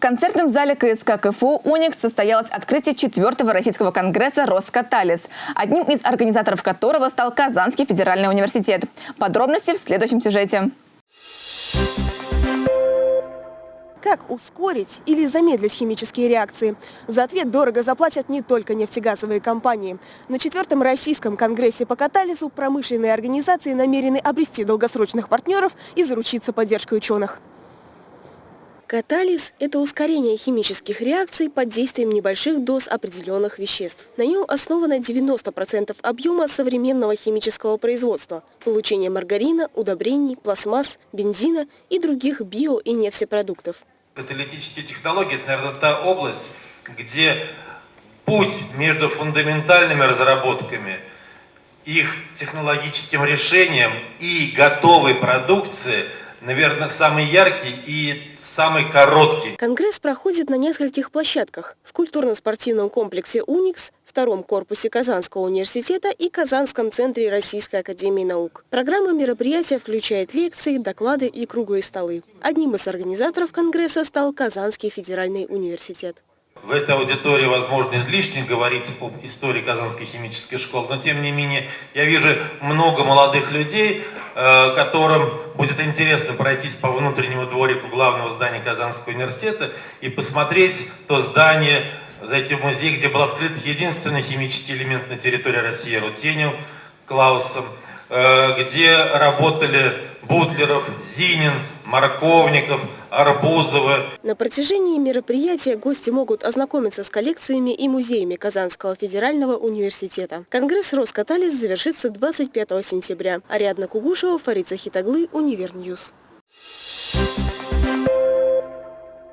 В концертном зале КСК КФУ «Уникс» состоялось открытие четвертого российского конгресса «Роскаталис», одним из организаторов которого стал Казанский федеральный университет. Подробности в следующем сюжете. Как ускорить или замедлить химические реакции? За ответ дорого заплатят не только нефтегазовые компании. На четвертом российском конгрессе по катализу промышленные организации намерены обрести долгосрочных партнеров и заручиться поддержкой ученых. Катализ – это ускорение химических реакций под действием небольших доз определенных веществ. На нем основано 90% объема современного химического производства – получение маргарина, удобрений, пластмасс, бензина и других био- и нефтепродуктов. Каталитические технологии – это, наверное, та область, где путь между фундаментальными разработками, их технологическим решением и готовой продукцией, наверное, самый яркий и самый короткий. Конгресс проходит на нескольких площадках. В культурно-спортивном комплексе «Уникс», втором корпусе Казанского университета и Казанском центре Российской академии наук. Программа мероприятия включает лекции, доклады и круглые столы. Одним из организаторов Конгресса стал Казанский федеральный университет. В этой аудитории, возможно, излишне говорить об истории Казанской химической школы, но тем не менее я вижу много молодых людей, которым будет интересно пройтись по внутреннему дворику главного здания Казанского университета и посмотреть то здание, зайти в музей, где был открыт единственный химический элемент на территории России, рутений Клаусом, э, где работали Бутлеров, Зинин, Марковников, Арбузова. На протяжении мероприятия гости могут ознакомиться с коллекциями и музеями Казанского федерального университета. Конгресс «Роскаталис» завершится 25 сентября. Ариадна Кугушева, Фарид Захитаглы, Univer News.